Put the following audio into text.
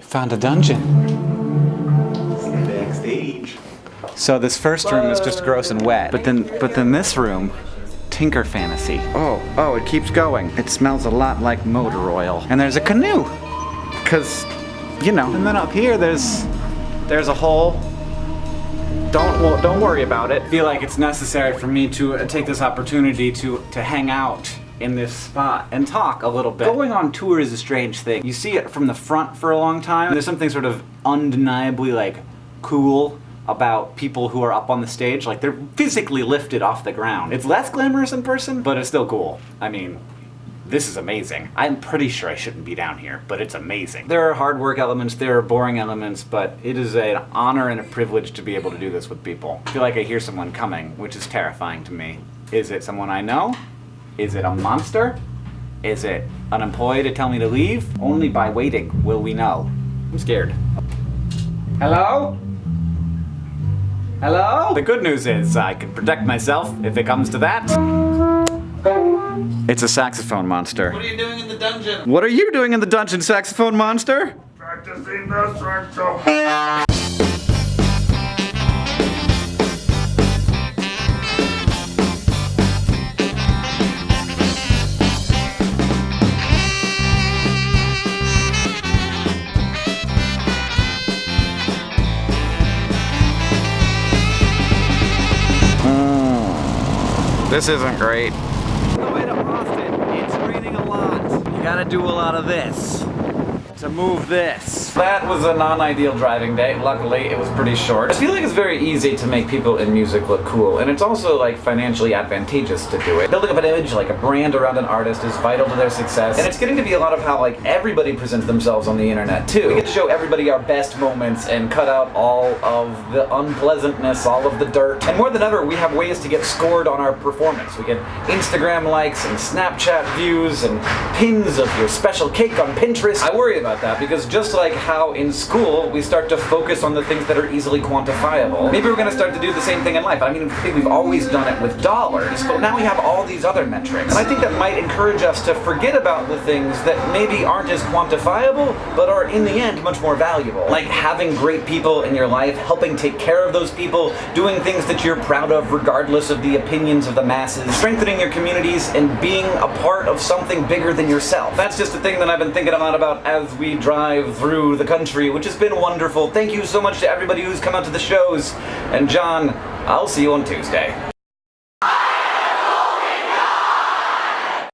found a dungeon. Backstage. So this first room is just gross and wet, but then but then this room, Tinker Fantasy. Oh, oh, it keeps going. It smells a lot like motor oil. And there's a canoe. Cause, you know. And then up here there's there's a hole. Don't well, don't worry about it. I feel like it's necessary for me to uh, take this opportunity to to hang out in this spot and talk a little bit. Going on tour is a strange thing. You see it from the front for a long time. There's something sort of undeniably like cool about people who are up on the stage. Like they're physically lifted off the ground. It's less glamorous in person, but it's still cool. I mean, this is amazing. I'm pretty sure I shouldn't be down here, but it's amazing. There are hard work elements, there are boring elements, but it is an honor and a privilege to be able to do this with people. I feel like I hear someone coming, which is terrifying to me. Is it someone I know? Is it a monster? Is it an employee to tell me to leave? Only by waiting will we know. I'm scared. Hello? Hello? The good news is I can protect myself if it comes to that. It's a saxophone monster. What are you doing in the dungeon? What are you doing in the dungeon, saxophone monster? Practicing the saxophone. This isn't great. The way to Austin, it's raining a lot. You gotta do a lot of this to move this. That was a non-ideal driving day. Luckily, it was pretty short. I feel like it's very easy to make people in music look cool, and it's also like financially advantageous to do it. Building up an image, like a brand around an artist is vital to their success, and it's getting to be a lot of how like everybody presents themselves on the internet too. We get to show everybody our best moments and cut out all of the unpleasantness, all of the dirt. And more than ever, we have ways to get scored on our performance. We get Instagram likes and Snapchat views and pins of your special cake on Pinterest. I worry about that because just like how in school we start to focus on the things that are easily quantifiable, maybe we're going to start to do the same thing in life. I mean, we've always done it with dollars, but now we have all these other metrics. And I think that might encourage us to forget about the things that maybe aren't as quantifiable, but are in the end much more valuable. Like having great people in your life, helping take care of those people, doing things that you're proud of regardless of the opinions of the masses, strengthening your communities, and being a part of something bigger than yourself. That's just a thing that I've been thinking a lot about as we drive through the country, which has been wonderful. Thank you so much to everybody who's come out to the shows. And John, I'll see you on Tuesday.